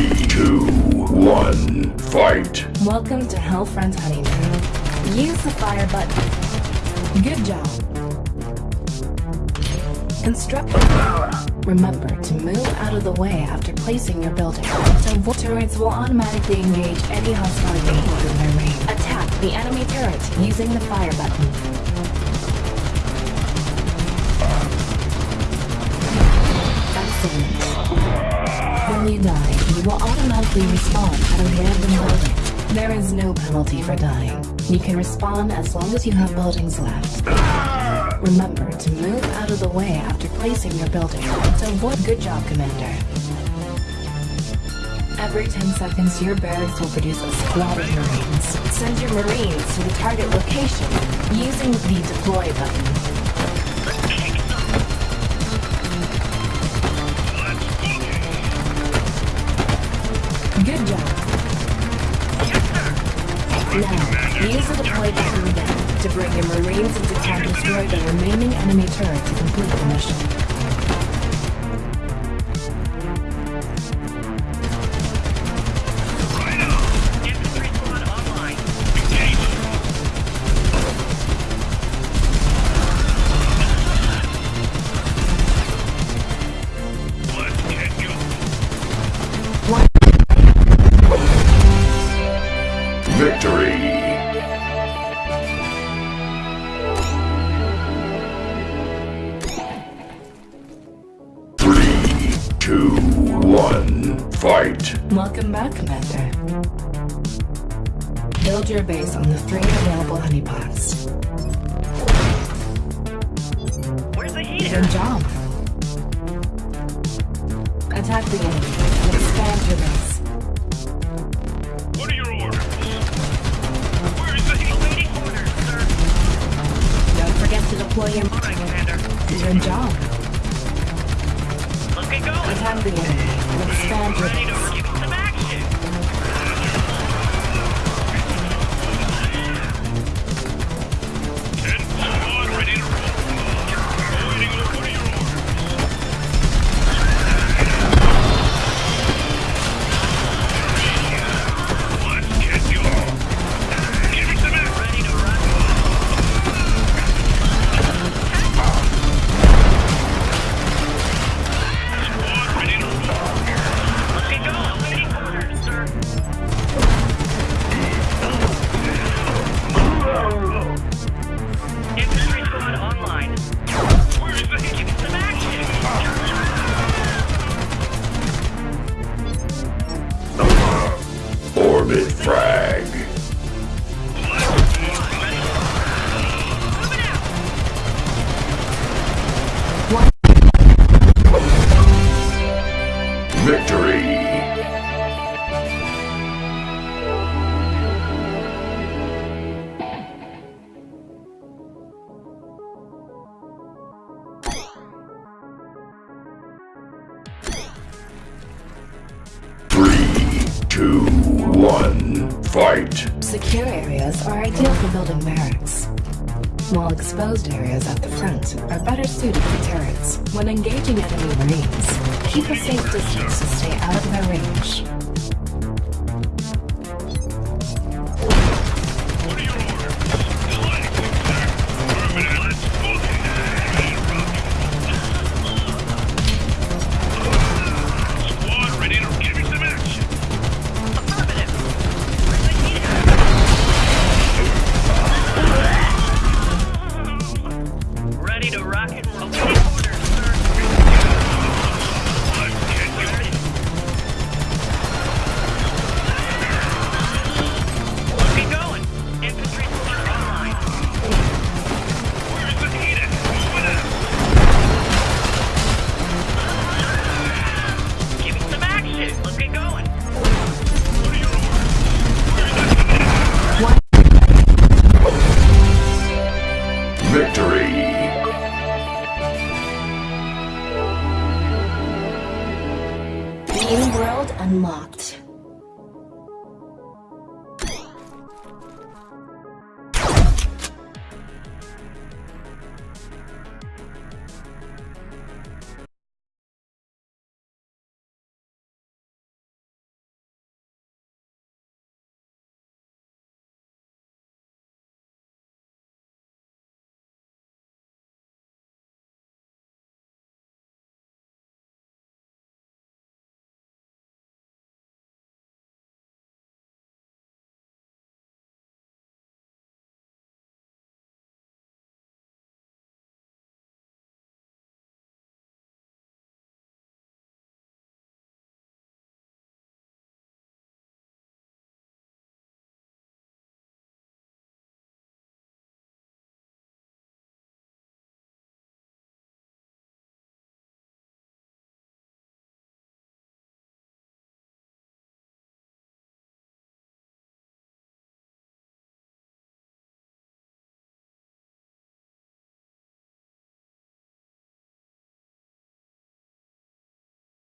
Three, two, one, fight. Welcome to Hellfriend's honeymoon. Use the fire button. Good job. Instruct Remember to move out of the way after placing your building. So turrets will automatically engage any hostile vehicle in their range. Attack the enemy turret using the fire button. You die, you will automatically respawn at a random building. There is no penalty for dying. You can respawn as long as you have buildings left. Remember to move out of the way after placing your building. So what good job, Commander. Every 10 seconds, your barracks will produce a squad of Marines. Send your Marines to the target location using the deploy button. Now, use the deploy button to bring your Marines into town to destroy the remaining enemy turret to complete the mission. Two, one, fight! Welcome back, Commander. Build your base on the three available honeypots. Where's the heater? Good job. Attack the enemy and expand your base. What are your orders? Where is the heater? Waiting orders, sir. Don't forget to deploy your... All right, Commander. Good job. Let's going. Attack the enemy and expand Three, two, one, fight! Secure areas are ideal for building barracks, while exposed areas at the front are better suited for turrets. When engaging enemy marines, keep a safe distance to stay out of their range. New world unlocked.